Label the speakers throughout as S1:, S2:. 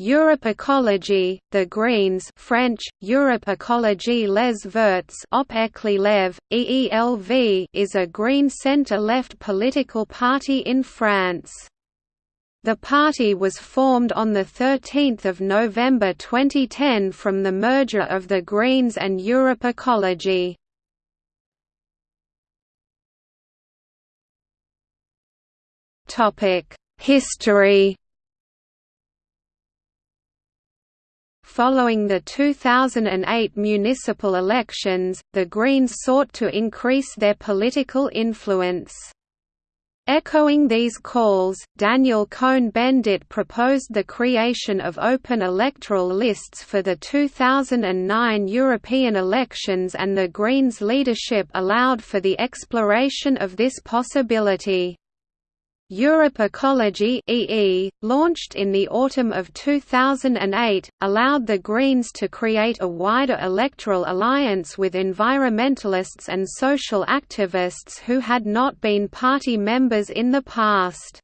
S1: Europe Ecology, The Greens French, Europe Ecologie les Verts EELV is a Green centre-left political party in France. The party was formed on 13 November 2010 from the merger of the Greens and Europe Ecology. History Following the 2008 municipal elections, the Greens sought to increase their political influence. Echoing these calls, Daniel Cohn-Bendit proposed the creation of open electoral lists for the 2009 European elections and the Greens' leadership allowed for the exploration of this possibility. Europe Ecology EE, launched in the autumn of 2008, allowed the Greens to create a wider electoral alliance with environmentalists and social activists who had not been party members in the past.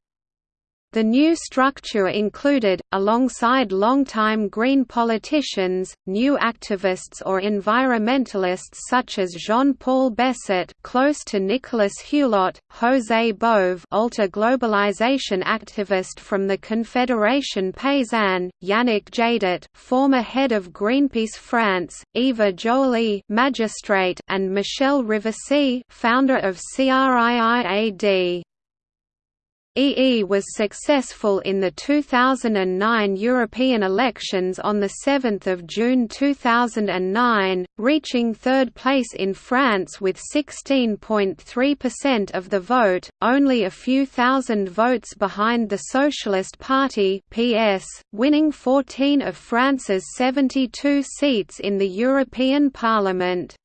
S1: The new structure included, alongside longtime Green politicians, new activists or environmentalists such as Jean-Paul Besset close to Nicolas Hulot, José Bové alter-globalization activist from the Confédération Paysanne, Yannick Jadot former head of Greenpeace France, Eva Joly magistrate, and Michèle Rivasi founder of CRIIRAD. EE was successful in the 2009 European elections on 7 June 2009, reaching third place in France with 16.3% of the vote, only a few thousand votes behind the Socialist Party PS, winning 14 of France's 72 seats in the European Parliament.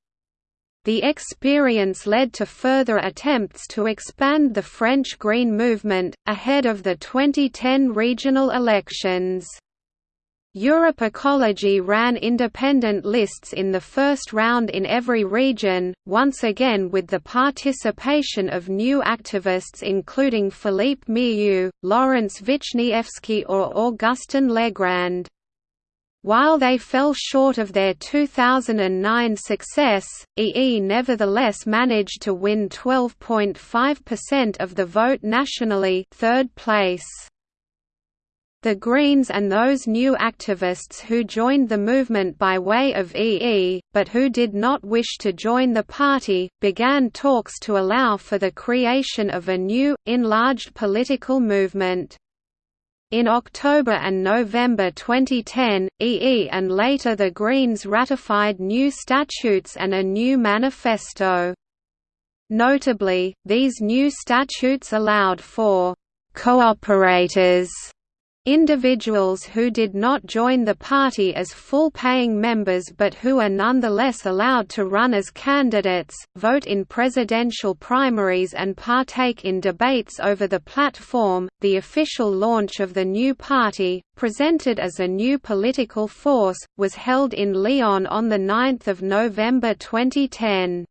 S1: The experience led to further attempts to expand the French Green movement, ahead of the 2010 regional elections. Europe Ecology ran independent lists in the first round in every region, once again with the participation of new activists including Philippe Meirieu, Laurence Vichnievsky or Augustin Legrand. While they fell short of their 2009 success, EE nevertheless managed to win 12.5% of the vote nationally third place. The Greens and those new activists who joined the movement by way of EE, but who did not wish to join the party, began talks to allow for the creation of a new, enlarged political movement. In October and November 2010, EE and later the Greens ratified new statutes and a new manifesto. Notably, these new statutes allowed for «cooperators» Individuals who did not join the party as full-paying members but who are nonetheless allowed to run as candidates, vote in presidential primaries and partake in debates over the platform. The official launch of the new party, presented as a new political force, was held in Lyon on 9 November 2010.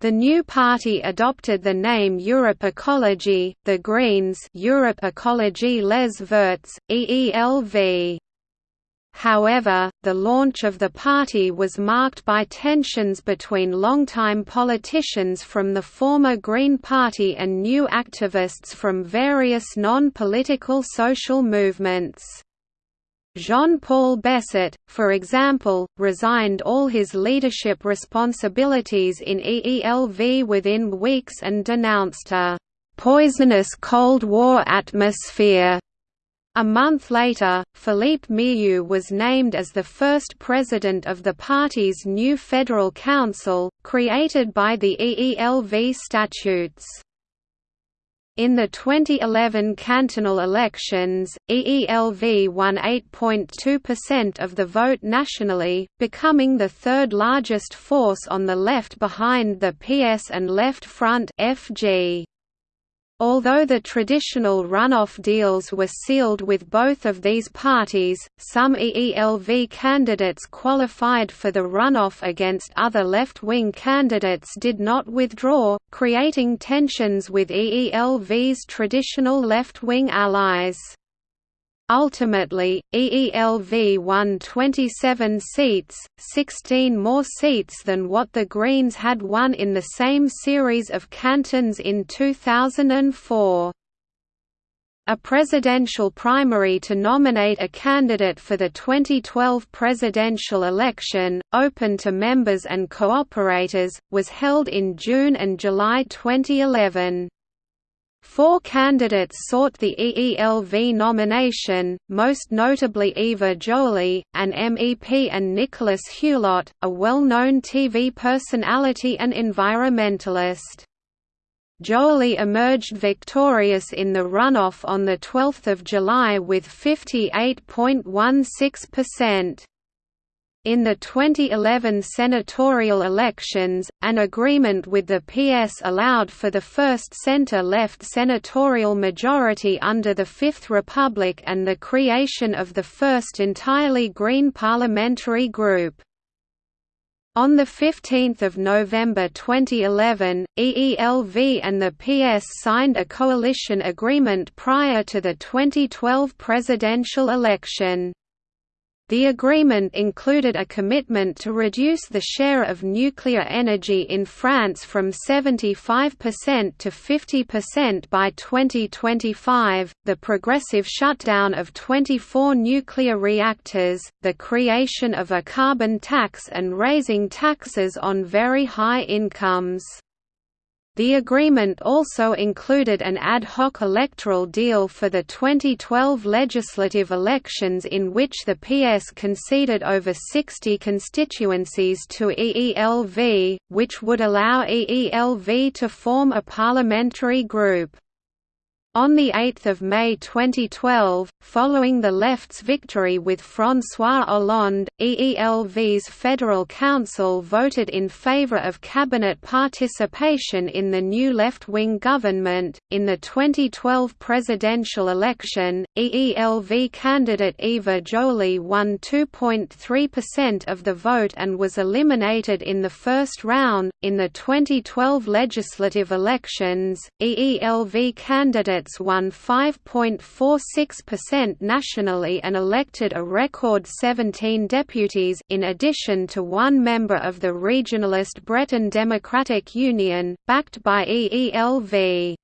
S1: The new party adopted the name Europe Ecology, the Greens Europe Ecologie Les Verts, EELV. However, the launch of the party was marked by tensions between longtime politicians from the former Green Party and new activists from various non-political social movements. Jean-Paul Besset, for example, resigned all his leadership responsibilities in EELV within weeks and denounced a «poisonous Cold War atmosphere». A month later, Philippe Meirieu was named as the first president of the party's new Federal Council, created by the EELV statutes. In the 2011 cantonal elections, EELV won 8.2% of the vote nationally, becoming the third largest force on the left behind the PS and Left Front FG. Although the traditional runoff deals were sealed with both of these parties, some EELV candidates qualified for the runoff against other left-wing candidates did not withdraw, creating tensions with EELV's traditional left-wing allies. Ultimately, EELV won 27 seats, 16 more seats than what the Greens had won in the same series of cantons in 2004. A presidential primary to nominate a candidate for the 2012 presidential election, open to members and cooperators, was held in June and July 2011. Four candidates sought the EELV nomination, most notably Eva Joly, an MEP and Nicolas Hulot, a well-known TV personality and environmentalist. Joly emerged victorious in the runoff on 12 July with 58.16%. In the 2011 senatorial elections, an agreement with the PS allowed for the first centre-left senatorial majority under the Fifth Republic and the creation of the first entirely Green parliamentary group. On 15 November 2011, EELV and the PS signed a coalition agreement prior to the 2012 presidential election. The agreement included a commitment to reduce the share of nuclear energy in France from 75% to 50% by 2025, the progressive shutdown of 24 nuclear reactors, the creation of a carbon tax and raising taxes on very high incomes. The agreement also included an ad hoc electoral deal for the 2012 legislative elections in which the PS conceded over 60 constituencies to EELV, which would allow EELV to form a parliamentary group. On 8 May 2012, following the left's victory with François Hollande, EELV's Federal Council voted in favor of cabinet participation in the new left-wing government. In the 2012 presidential election, EELV candidate Eva Joly won 2.3% of the vote and was eliminated in the first round. In the 2012 legislative elections, EELV candidate won 5.46% nationally and elected a record 17 deputies in addition to one member of the regionalist Breton Democratic Union, backed by EELV.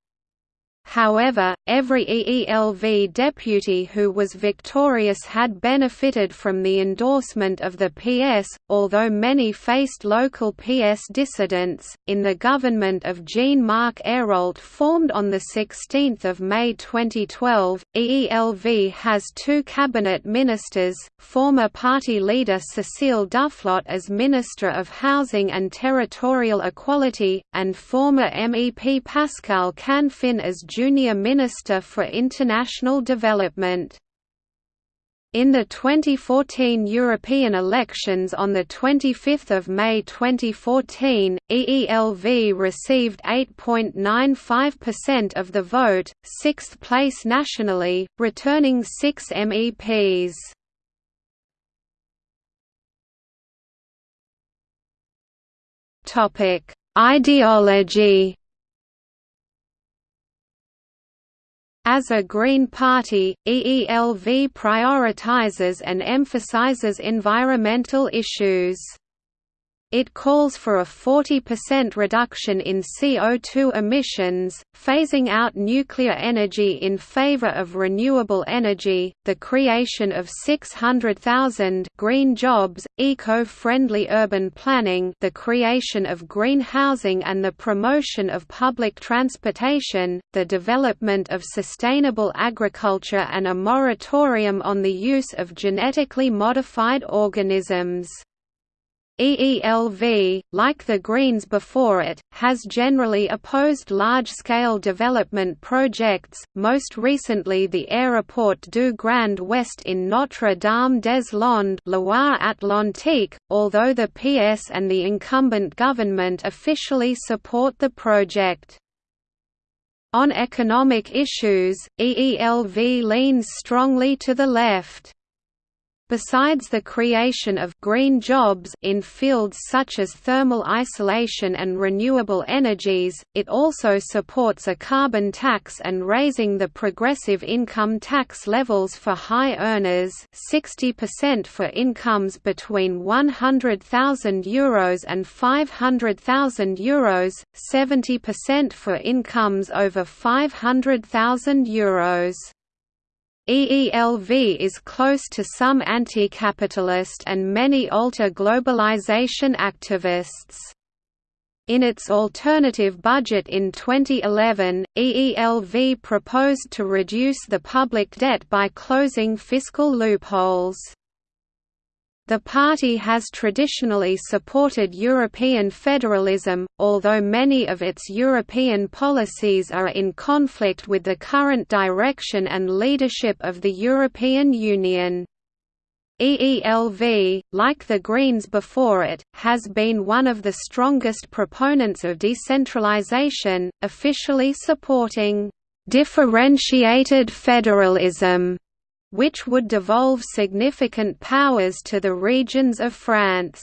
S1: However, every EELV deputy who was victorious had benefited from the endorsement of the PS, although many faced local PS dissidents. In the government of Jean Marc Ayrault formed on 16 May 2012, EELV has two cabinet ministers, former party leader Cécile Duflot as Minister of Housing and Territorial Equality, and former MEP Pascal Canfin as Junior Minister for International Development. In the 2014 European elections on 25 May 2014, EELV received 8.95% of the vote, sixth place nationally, returning six MEPs. Ideology As a Green Party, EELV prioritizes and emphasizes environmental issues. It calls for a 40% reduction in CO2 emissions, phasing out nuclear energy in favor of renewable energy, the creation of 600,000 green jobs, eco-friendly urban planning the creation of green housing and the promotion of public transportation, the development of sustainable agriculture and a moratorium on the use of genetically modified organisms. EELV, like the Greens before it, has generally opposed large-scale development projects, most recently the Aéroport du Grand Ouest in Notre-Dame-des-Landes Loire-Atlantique, although the PS and the incumbent government officially support the project. On economic issues, EELV leans strongly to the left. Besides the creation of green jobs in fields such as thermal isolation and renewable energies, it also supports a carbon tax and raising the progressive income tax levels for high earners 60% for incomes between €100,000 and €500,000, 70% for incomes over €500,000. EELV is close to some anti-capitalist and many alter-globalization activists. In its alternative budget in 2011, EELV proposed to reduce the public debt by closing fiscal loopholes. The party has traditionally supported European federalism, although many of its European policies are in conflict with the current direction and leadership of the European Union. EELV, like the Greens before it, has been one of the strongest proponents of decentralization, officially supporting differentiated federalism which would devolve significant powers to the regions of France.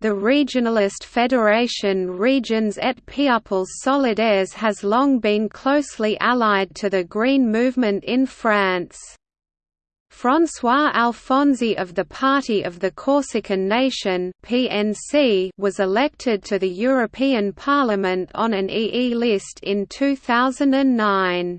S1: The regionalist federation Régions et Peuples Solidaires has long been closely allied to the Green movement in France. François Alfonsi of the Party of the Corsican Nation (PNC) was elected to the European Parliament on an EE list in 2009.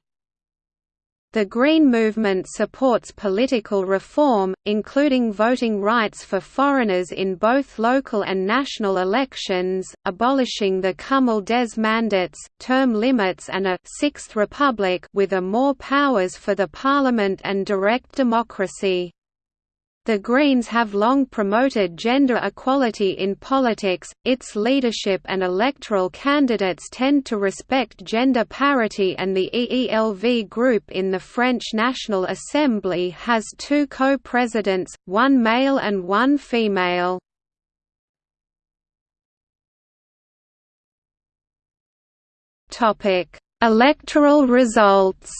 S1: The Green Movement supports political reform, including voting rights for foreigners in both local and national elections, abolishing the cumul des mandats, term limits and a Sixth Republic with a more powers for the parliament and direct democracy. The Greens have long promoted gender equality in politics, its leadership and electoral candidates tend to respect gender parity and the EELV group in the French National Assembly has two co-presidents, one male and one female. Electoral results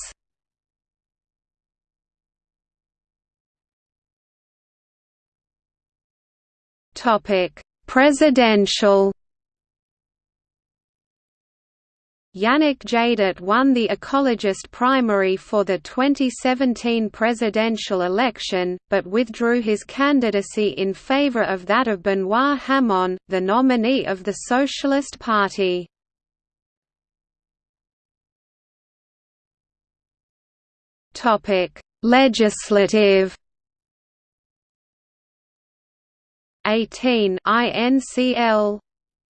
S1: Topic: Presidential. Yannick Jadot won the ecologist primary for the 2017 presidential election, but withdrew his candidacy in favor of that of Benoît Hamon, the nominee of the Socialist Party. Legislative 18 INCL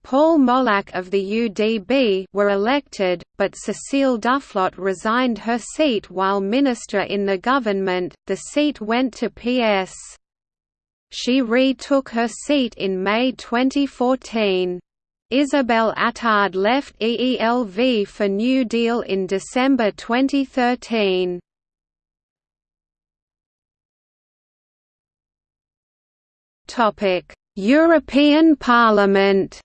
S1: Paul Molac of the UDB were elected, but Cécile Duflot resigned her seat while minister in the government, the seat went to PS. She retook her seat in May 2014. Isabelle Attard left EELV for New Deal in December 2013. European Parliament.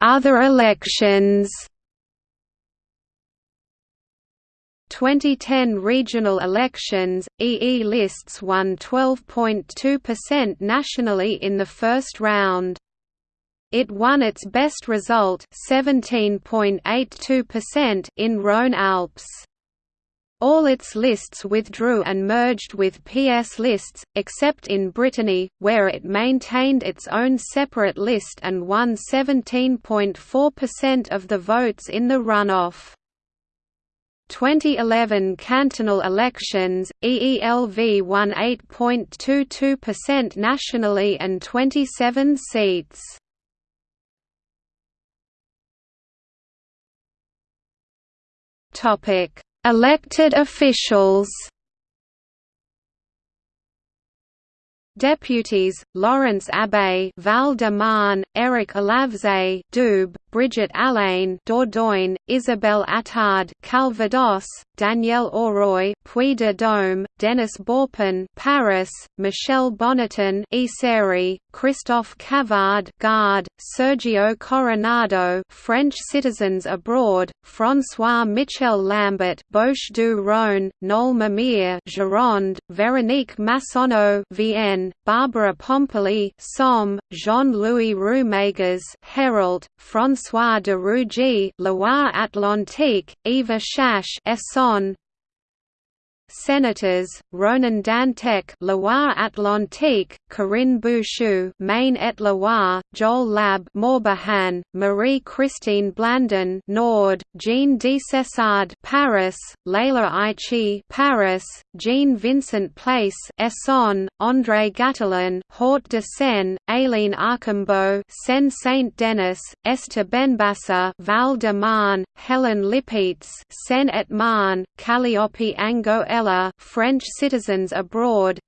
S1: Other elections. 2010 regional elections, EE lists won 12.2% nationally in the first round. It won its best result 17.82% in Rhône-Alpes. All its lists withdrew and merged with PS lists, except in Brittany, where it maintained its own separate list and won 17.4% of the votes in the runoff. 2011 cantonal elections, EELV won 8.22% nationally and 27 seats. Topic Elected officials. Deputies: Laurence Abeille, Val de Marne, Éric Alauzet, Doubs, Brigitte Allain Dordogne, Isabelle Attard Calvados, Danielle Auroi Puy de Dôme, Denis Baupin Paris, Michel Bonneton Isère, Christophe Cavard Gard, Sergio Coronado French citizens abroad, François Michel Lambert Bouches-du-Rhône, Noel Mamère Gironde, Véronique Massonneau Vienne, Barbara Pompili Somme, Jean-Louis Roumegas Hérault, François de Rugy Loire-Atlantique, Eva Chache Essonne, Senators: Ronan Dantec, Loire-Atlantique, Corinne Bouchoux, Maine-et-Loire, Joël Labbé, Morbihan, Marie-Christine Blandin, Nord, Jean Desessard, Paris, Leila Aichi, Paris, Jean Vincent Place, Essonne, André Gattolin, Hort de Seine, Aline Archimbaud, Seine Saint-Denis, Esther Benbassa, Val de Marne, Hélène Lipietz, Seine-et-Marne, Calliope Ango French citizens abroad.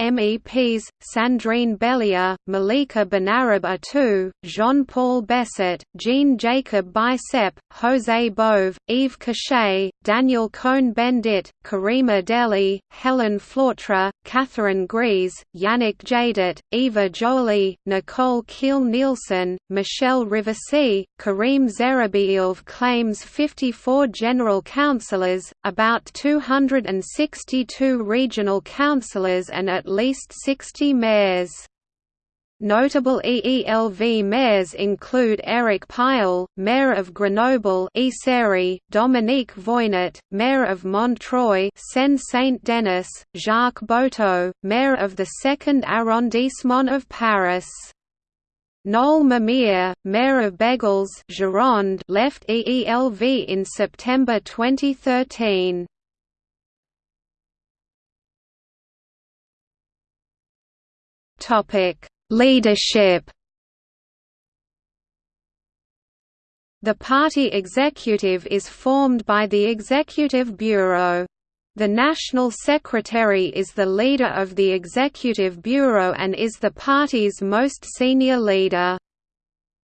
S1: MEPs, Sandrine Bellier, Malika Benarab-Attou, Jean-Paul Besset, Jean-Jacob Bicep, José Bové, Yves Cochet, Daniel Cohn-Bendit, Karima Delli, Hélène Flautre, Catherine Grèze, Yannick Jadot, Eva Joly, Nicole Kiil-Nielsen, Michèle Rivasi, Karim Zéribi EELV claims 54 general councillors, about 262 regional councillors and at least 60 mayors. Notable EELV mayors include Éric Piolle, Mayor of Grenoble Dominique Voynet, Mayor of Montreuil Seine-Saint-Denis, Jacques Boutault, Mayor of the 2nd arrondissement of Paris. Noel Mamère, Mayor of Bègles Gironde, left EELV in September 2013. Topic: Leadership. The party executive is formed by the Executive Bureau. The National Secretary is the leader of the Executive Bureau and is the party's most senior leader.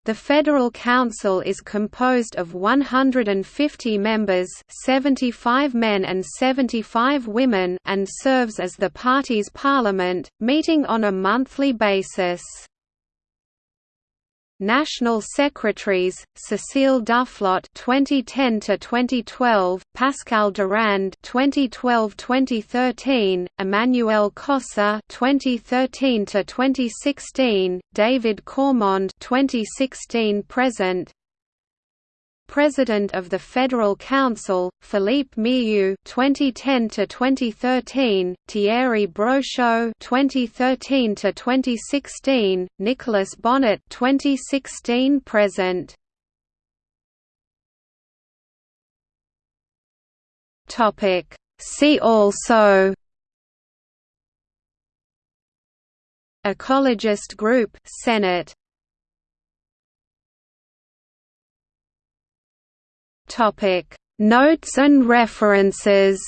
S1: The Federal Council is composed of 150 members 75 men and 75 women and serves as the party's parliament, meeting on a monthly basis. National Secretaries: Cecile Duflot (2010 to 2012), Pascal Durand (2012-2013), Emmanuelle Cosse (2013 to 2016), David Cormand (2016-present), President of the Federal Council, Philippe Meirieu (2010–2013), Thierry Brochot (2013–2016), Nicolas Bonnet (2016–present). Topic. See also. Ecologist Group Senate Topic. Notes and references